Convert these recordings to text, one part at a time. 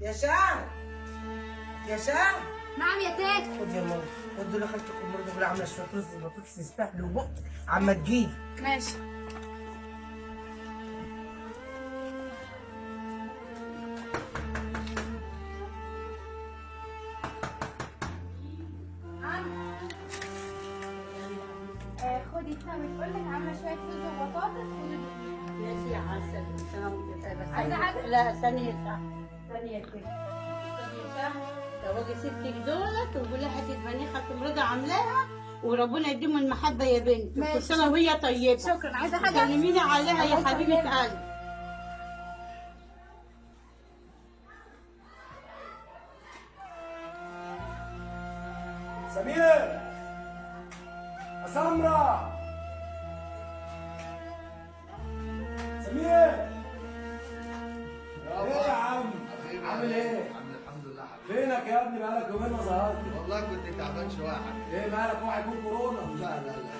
يا شعر يا شعر نعم يا تاج خد يا ماما. خد دول خالتكم برضه دول عامله شوية رز بطاطس يستاهلوا بق عما تجيب ماشي. عم آه، خدي تسامي تقول لك عاملة شوية رز وبطاطس. خدي ماشي يا عسل سلام بس عايزة حاجة؟ لا ثانية صح ثانية كده ستك دولت وقولي حتة بنيخة مرضى عاملاها وربنا يديم المحبة يا بنت. كل سنة وهي طيبة. شكرا. عايزة حاجة؟ كلميني عليها يا يسلمك. قلبي. سمير. سمرة. سمير. عامل إيه؟ عامل الحمد لله حبيبي. فينك يا ابني؟ بقالك يومين ما ظهرتش. والله كنت تعبان شوية. يا حبيبي إيه مالك اوعى يكون كورونا؟ لا لا لا.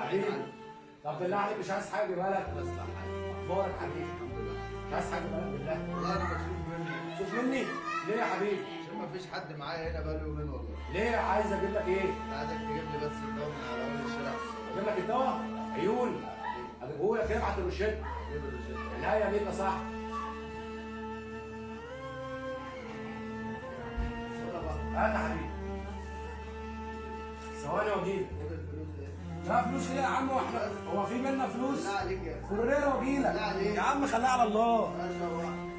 حبيبي. طب بالله عليك مش عايز حاجة؟ مالك بس لا حبيبي أخبارك حبيبي؟ الحمد لله. مش عايز حاجة؟ مالك بالله. والله أنا مكسوف مني. شوف مني؟ ليه يا حبيبي؟ عشان ما فيش حد معايا هنا بقاله يومين والله. ليه؟ عايز أجيب لك إيه؟ عايزك تجيب لي بس الدواء من على أول الشارع. أجيب لك الدواء؟ عيون. لك ابعت الروشته جيب الروشته العنايه بيك يا صاحبي صورة هات يا حبيبي. ثواني واجيلك لا فلوس إيه يا عم؟ وإحنا هو في منا فلوس؟ لا عليك يا. كورير واجيلك لا عليك. يا عم خليها على الله. ما شاء الله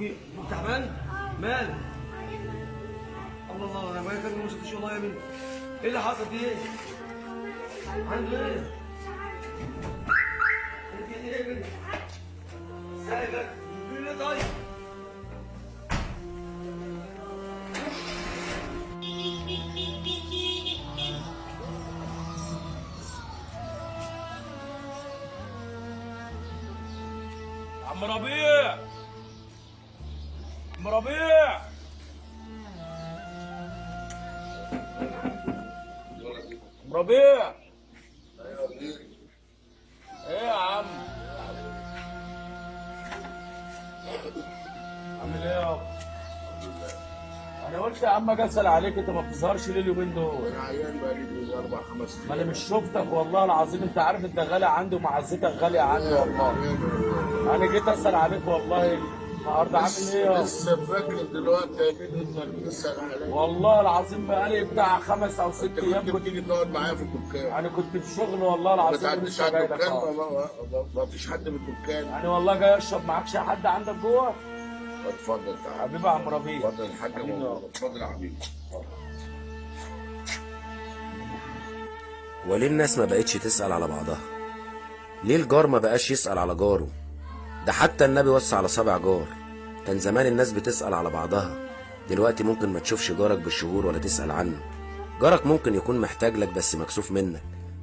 اوجي تعبان؟ مالك الله الله أنا ما كان ما شفتش والله يا بنتي إيه اللي حصل في إيه عنده إيه؟ انت إيه يا بنتي سايبك. إيه طيب. عم ربيع. عم ربيع إيه يا عم؟ عامل إيه يابا أنا قلت يا عم أجي اسال عليك انت ما بتظهرش ليه اليومين دول؟ أنا عيان بقالي أربع خمس ما أنا مش شفتك والله العظيم. انت عارف انت غالي عندي ومعزتك غالية عندي والله. أنا جيت اسال عليك والله النهارده عامل إيه لسه فاكر دلوقتي يا بني انك بتسال عليا والله العظيم بقالي بتاع خمس أو ست أيام كنت بتيجي تقعد معايا في الدكان أنا كنت في شغل والله ما العظيم تعديش ولسه على الدكان. ما, ما, ما فيش حد في الدكان أنا والله جاي اشرب معاك شاي حد عندك جوه؟ اتفضل تعالى حبيبي يا عم ربيع. اتفضل الحاج. اتفضل يا حبيبي. وليه الناس ما بقتش تسأل على بعضها. ليه الجار ما بقاش يسأل على جاره؟ ده حتى النبي وصى على سبع جار. كان زمان الناس بتسأل على بعضها. دلوقتي ممكن ما تشوفش جارك بالشهور ولا تسأل عنه. جارك ممكن يكون محتاج لك بس مكسوف منك.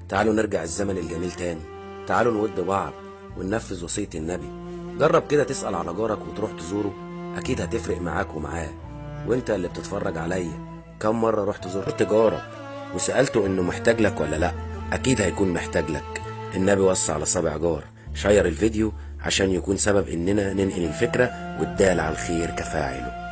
تعالوا نرجع الزمن الجميل تاني. تعالوا نود بعض وننفذ وصية النبي. جرب كده تسأل على جارك وتروح تزوره. أكيد هتفرق معاك ومعاه. وانت اللي بتتفرج عليا. كم مرة رحت زرت جارك وسألته إنه محتاج لك ولا لأ؟ أكيد هيكون محتاج لك. النبي وصى على سبع جار. شير الفيديو عشان يكون سبب إننا ننقل الفكرة والدال على الخير كفاعله.